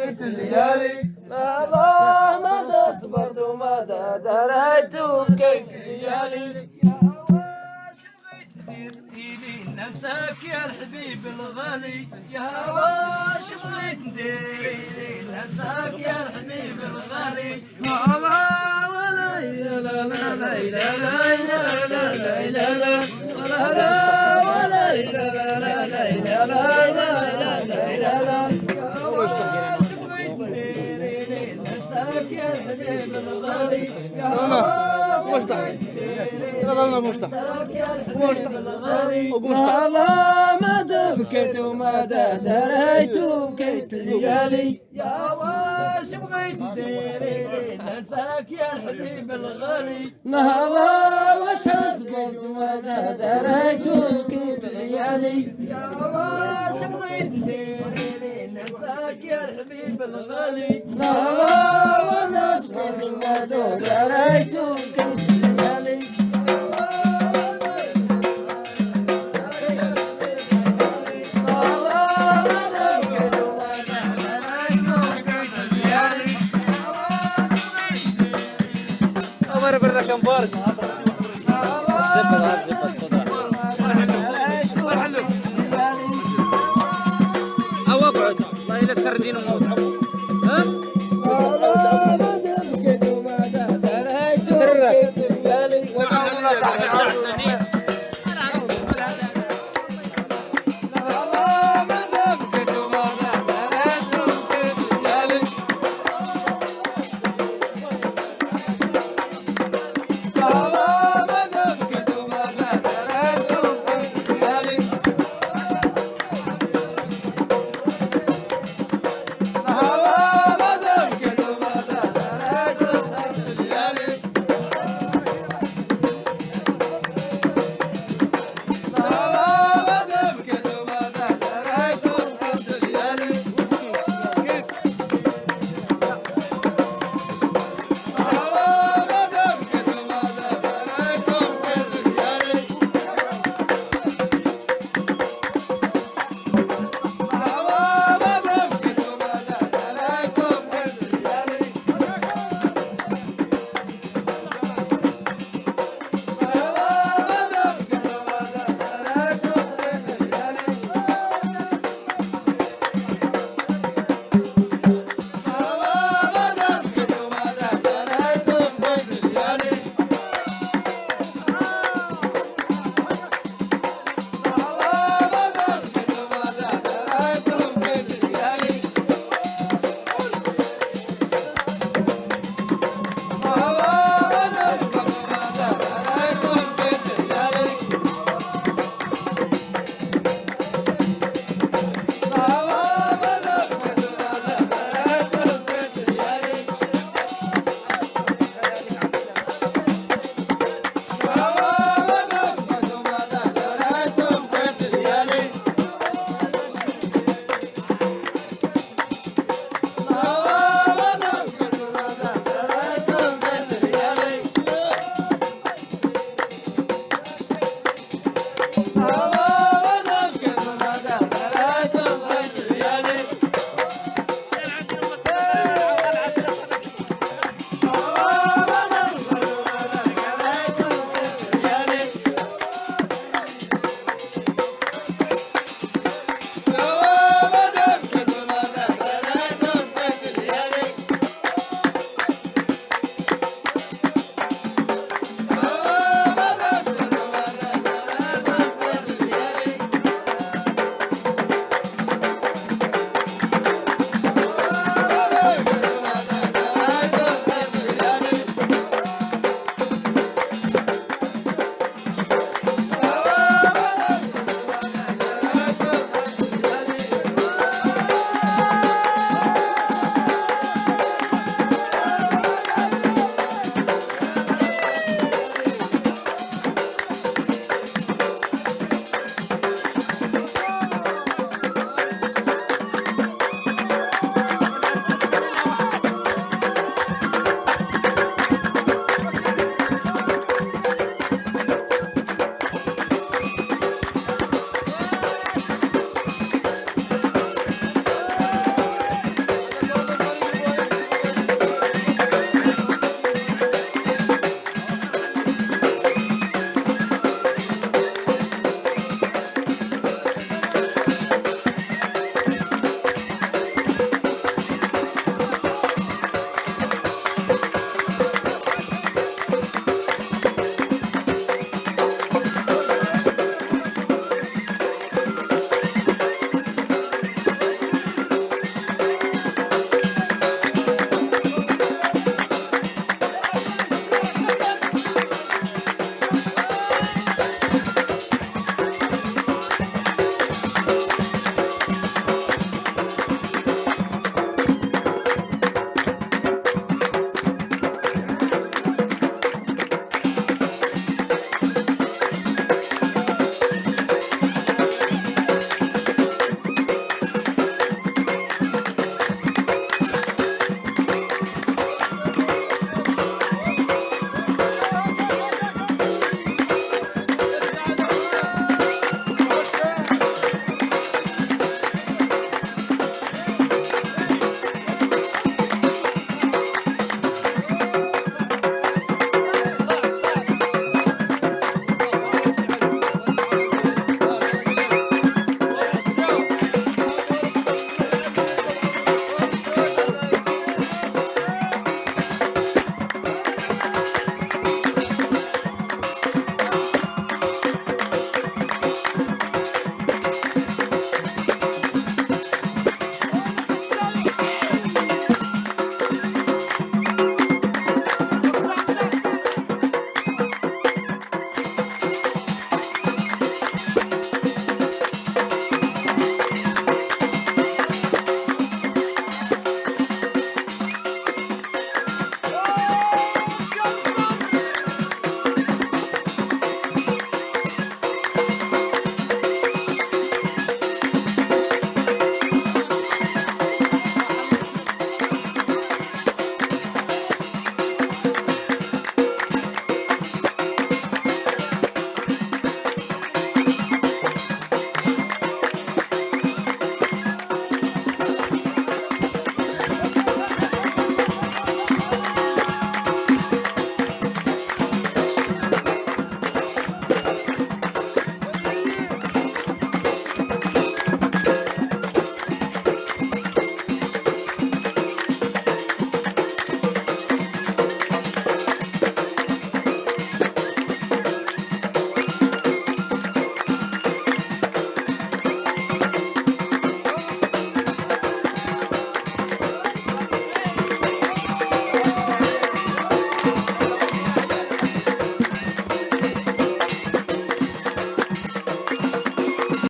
بقيت الليالي الله ما تصبرت وما دريت وبكيت ليالي. نفسك يا الحبيب الغالي. يا واش بغيت ندير نفسك يا الحبيب الغالي. لا ما بكيت وما دريت وبكيت ليالي يا واش بغيت ديري ننساك يا الحبيب الغالي لا واش اصبرت وما دريت وبكيت ليالي يا واش بغيت ديري ننساك يا الحبيب الغالي لا الله يلسر دين موت.